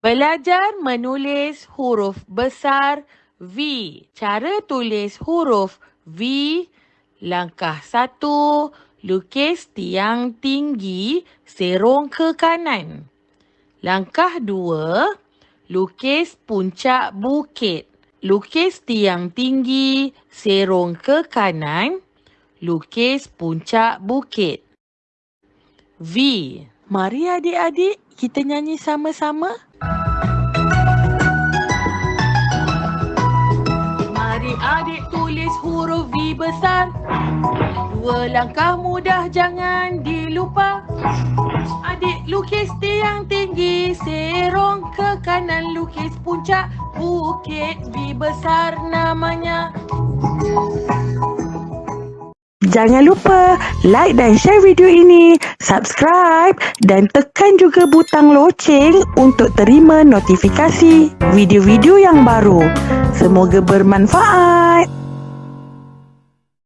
Belajar menulis huruf besar V. Cara tulis huruf V. Langkah satu, lukis tiang tinggi serong ke kanan. Langkah dua, lukis puncak bukit. Lukis tiang tinggi serong ke kanan. Lukis puncak bukit. V. Mari adik-adik kita nyanyi sama-sama. Mari adik tulis huruf V besar. Dua langkah mudah jangan dilupa. Adik lukis tiang tinggi, serong ke kanan lukis puncak bukit V besar namanya. Jangan lupa like dan share video ini, subscribe dan tekan juga butang loceng untuk terima notifikasi video-video yang baru. Semoga bermanfaat.